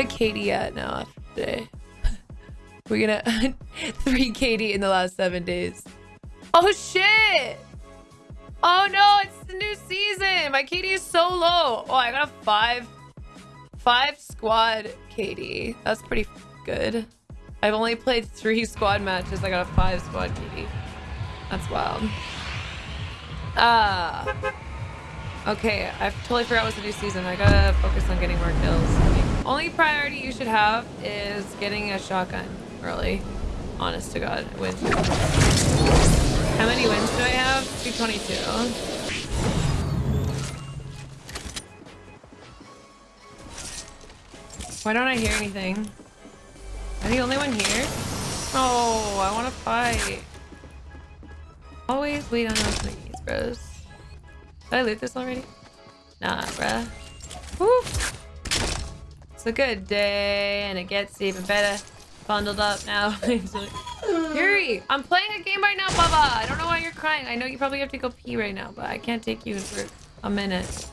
my KD at now today? We're gonna 3 KD in the last seven days. Oh shit! Oh no, it's the new season. My KD is so low. Oh, I got a five, five squad KD. That's pretty good. I've only played three squad matches. I got a five squad KD. That's wild. Ah. Uh, okay, I totally forgot what's the new season. I gotta focus on getting more kills. Only priority you should have is getting a shotgun early. Honest to God, wins. How many wins do I have? 222. Why don't I hear anything? Am I the only one here? Oh, I want to fight. Always wait on those minis, bros. Did I loot this already? Nah, bruh. Woo! It's a good day, and it gets even better. Bundled up now. Yuri, I'm playing a game right now, Baba. I don't know why you're crying. I know you probably have to go pee right now, but I can't take you for a minute.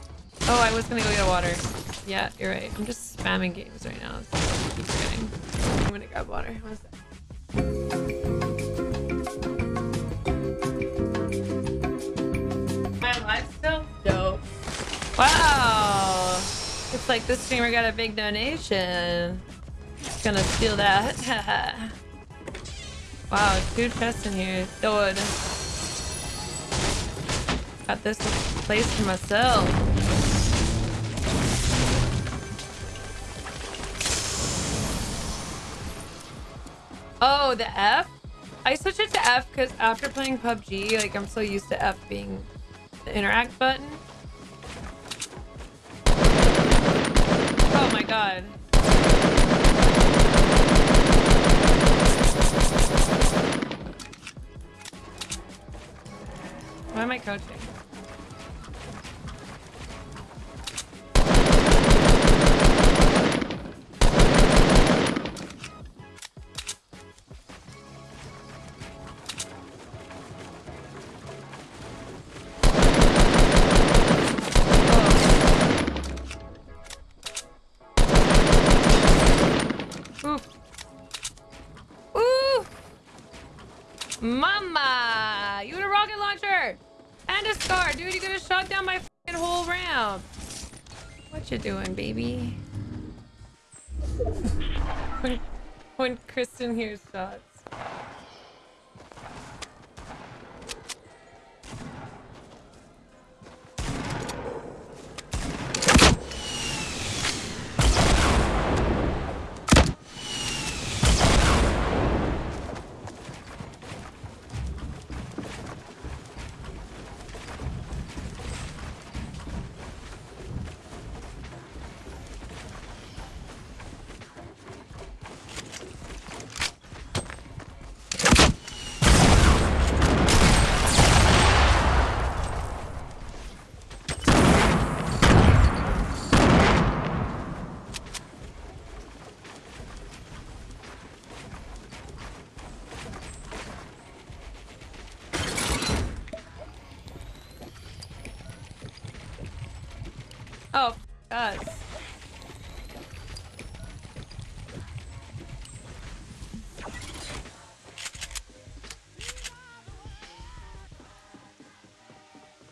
Oh, I was gonna go get water. Yeah, you're right. I'm just spamming games right now. So I keep forgetting. I'm gonna grab water. One sec. Wow. Looks like this streamer got a big donation. Just Gonna steal that. wow, two chests in here. Dude. Got this place for myself. Oh, the F? I switched it to F because after playing PUBG, like I'm so used to F being the interact button. Oh my god. Why am I coaching? Mama! You had a rocket launcher! And a scar! Dude, you could have shot down my whole ramp! What you doing, baby? when, when Kristen hears shots. Oh, us.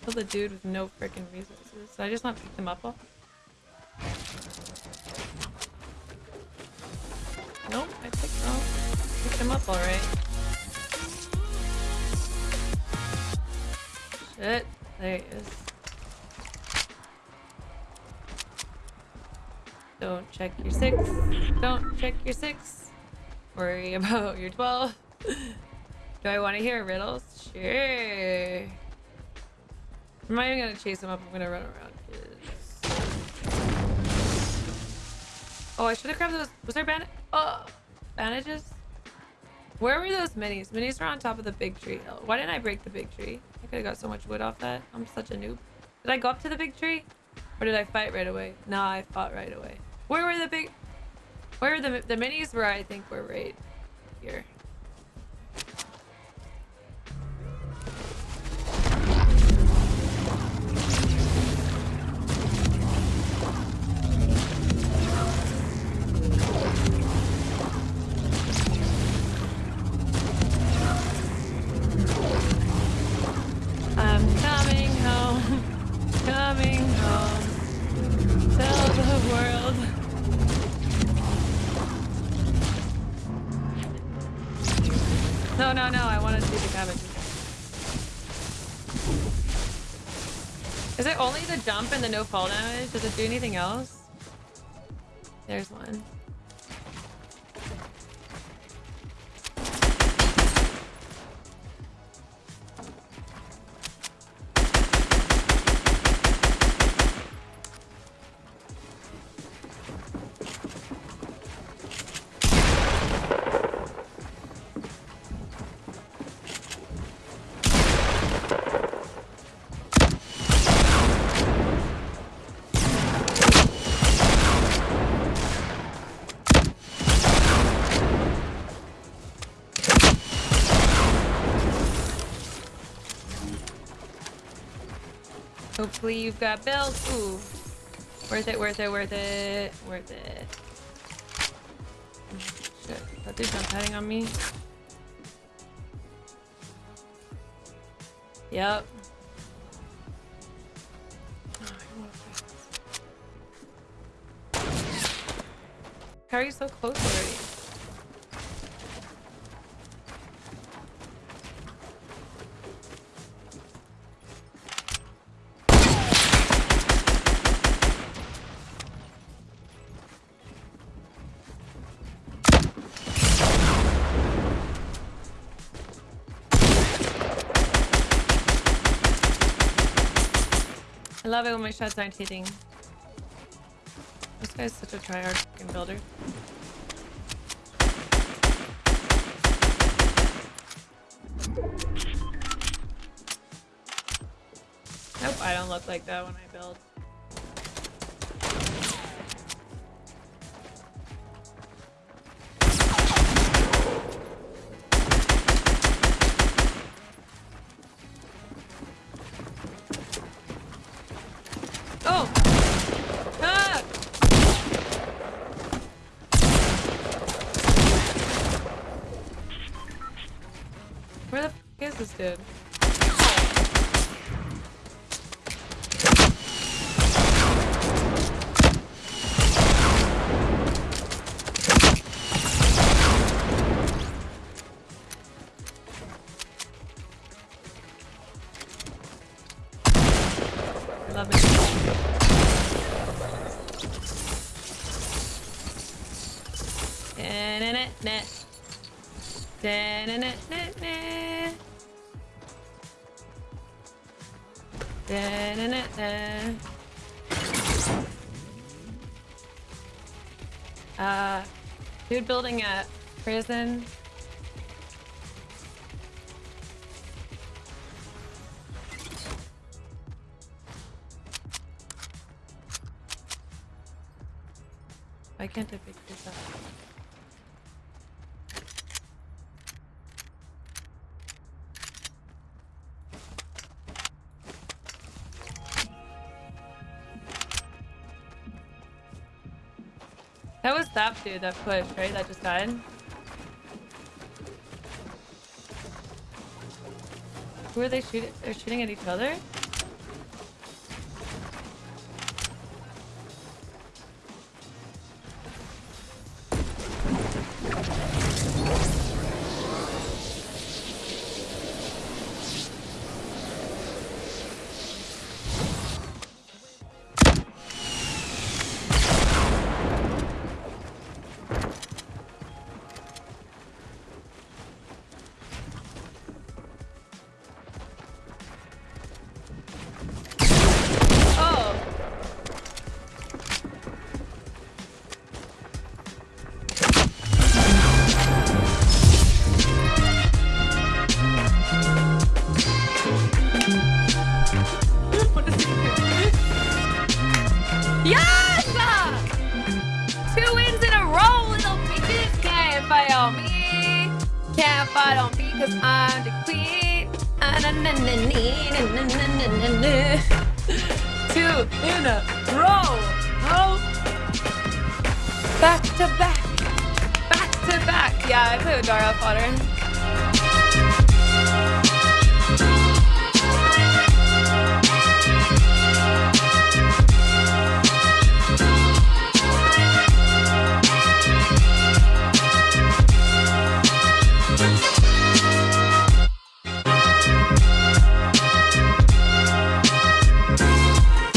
Killed a dude with no freaking resources. Did I just not pick them up all? Nope, I picked them, picked them up alright. Shit, there he is. Don't check your six. Don't check your six. Worry about your 12. Do I want to hear riddles? Sure. I'm not even gonna chase him up. I'm gonna run around. Oh, I should have grabbed those. Was there bandage? Oh, bandages? Where were those minis? Minis were on top of the big tree. Why didn't I break the big tree? I could have got so much wood off that. I'm such a noob. Did I go up to the big tree? Or did I fight right away? Nah, I fought right away. Where were the big... Where were the, the minis were, I think, were right here. No, no, I want to see the cabbage. Is it only the jump and the no fall damage? Does it do anything else? There's one. Hopefully you've got bells. Ooh. Worth it, worth it, worth it, worth it. Shit, that dude's not heading on me. Yep. How are you so close already? Love it when my shots aren't hitting. This guy's such a tryhard fucking builder. Nope, I don't look like that when I build. Is? I love it. Da-na-na-na. Da-na-na-na-na. Da-na-na-na. Uh, dude building a prison. Why can't I pick this up? That pushed, right? That just died. Who are they shooting? They're shooting at each other? Fight on me. Can't fight on me because I'm the queen. Ah. Two in a row. Oh. Back to back. Back to back. Yeah, I play with Dara fodder.